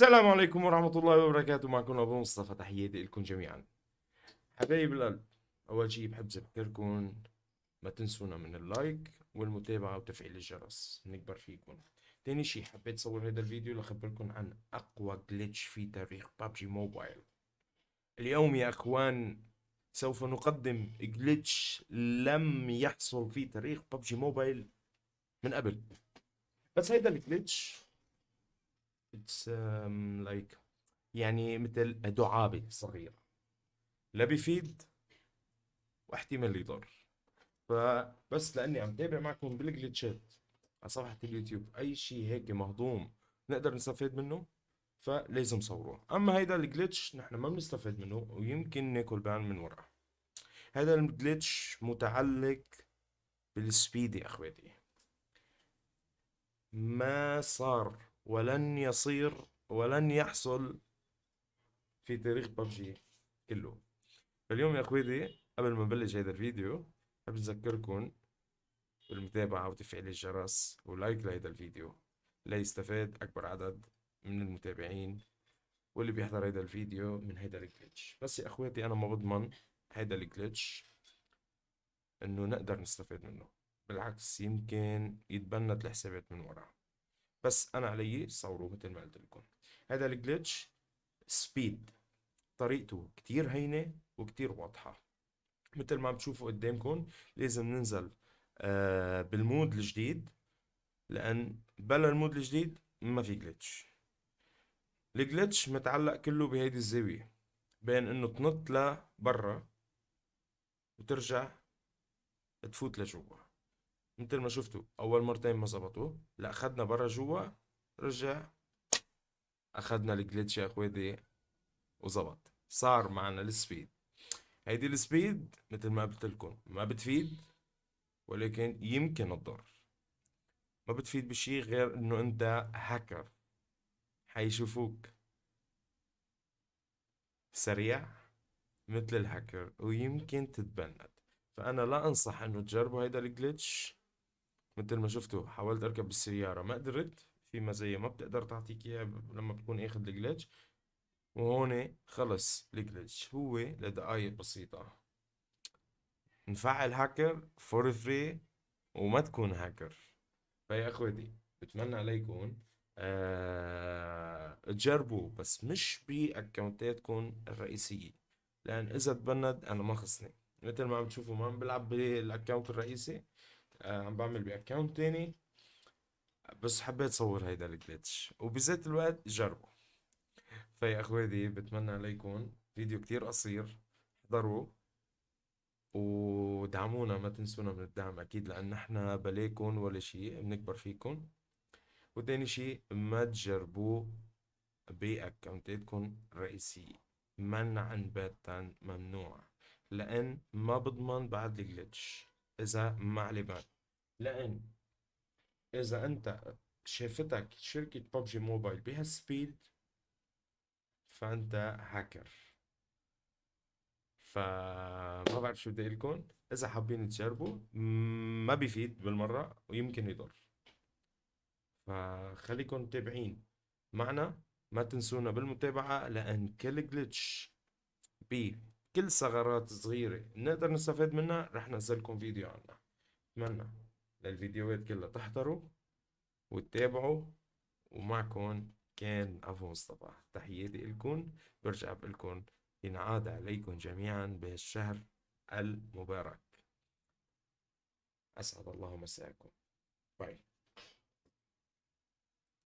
السلام عليكم ورحمة الله وبركاته. معكم أبو مصطفى تحياتي لكم جميعا. حبايب القلب أول شي بحب أذكركم ما تنسونا من ال like والمتابعة وتفعيل الجرس نكبر فيكم. تاني شي حبيت أصور هذا الفيديو لأخبركم عن أقوى glitch في تاريخ PUBG Mobile اليوم يا أخوان سوف نقدم glitch لم يحصل في تاريخ PUBG Mobile من قبل. بس هيدا ال glitch it's like um, يعني مثل دعابة صغيرة. لا بيفيد واحتمال يضر. فبس لأني عم تابع معكم بال glitch ات على صفحة اليوتيوب. أي شيء هيك مهضوم نقدر نستفاد منه فلازم صوروه. أما هيدا ال glitch نحن ما بنستفاد منه ويمكن ناكل ban من وراه. هذا الجلتش متعلق بالسبيد يا أخواتي. ما صار ولن يصير ولن يحصل في تاريخ ببجي كله. اليوم يا اخويدي قبل ما نبلش هذا الفيديو بحب اذكركم بالمتابعة وتفعيل الجرس ولايك لهذا الفيديو. ليستفاد أكبر عدد من المتابعين واللي بيحضر هذا الفيديو من هذا ال glitch بس يا اخواتي أنا ما بضمن هذا ال glitch إنه نقدر نستفاد منه. بالعكس يمكن يتبنت الحسابات من وراه بس أنا علي صوره مثل ما قلت لكم. هذا ال glitch speed طريقته كتير هينة وكتير واضحة. مثل ما عم تشوفوا قدامكم لازم ننزل آه بال mode الجديد لأن بلا ال mode الجديد ما في glitch ال glitch متعلق كله بهيدي الزاوية بين إنه تنط لبرا وترجع تفوت لجوا. مثل ما شفتوا أول مرتين ما زبطوا لا أخذنا برا جوا رجع أخذنا ال glitch يا اخواتي وزبط. صار معنا ال speed. هيدي ال speed مثل ما قلت لكم ما بتفيد ولكن يمكن تضر ما بتفيد بشي غير إنه أنت هاكر حيشوفوك سريع مثل الهاكر ويمكن تتبند. فأنا لا أنصح إنه تجربوا هيدا الجليتش. مثل ما شفتوا حاولت أركب بالسيارة ما قدرت. في مزايا ما بتقدر تعطيك إياها لما بتكون اخذ الجلتش وهون خلص الجلتش هو لدقايق بسيطة. نفعل hacker for free وما تكون هاكر فيا أخوتي بتمنى عليكم أه تجربوا بس مش ب account اتكم الرئيسية. لأن إذا تبند أنا ما خصني مثل ما عم تشوفوا ما عم بلعب بال account الرئيسي. عم بعمل ب account تاني. بس حبيت صور هيدا ال glitch وبذات الوقت جربوا فيا أخواتي بتمنى عليكم فيديو كتير قصير احضروا ودعمونا ما تنسونا من الدعم أكيد لأن نحن بلاكم ولا شيء بنكبر فيكم. وتاني شيء ما تجربوا باكونتاتكم الرئيسية. منعا باتا ممنوع لأن ما بضمن بعد الجلتش إذا ما عليه بال لأن إذا أنت شافتك شركة ببجي موبايل بهالسبيد فأنت هاكر فما بعرف شو بدي لكم. إذا حابين تجربوا ما بيفيد بالمرة ويمكن يضر. فخليكم متابعين معنا. ما تنسونا بالمتابعة لأن كل جلتش بي كل ثغرات صغيرة نقدر نستفاد منها رح نزلكم فيديو عنها. أتمنى للفيديوهات كلها تحضروا وتتابعوا ومعكم كان أبو مصطفى. تحياتي لكم برجع بقلكم ينعاد عليكم جميعا بهالشهر المبارك. أسعد الله مساءكم باي.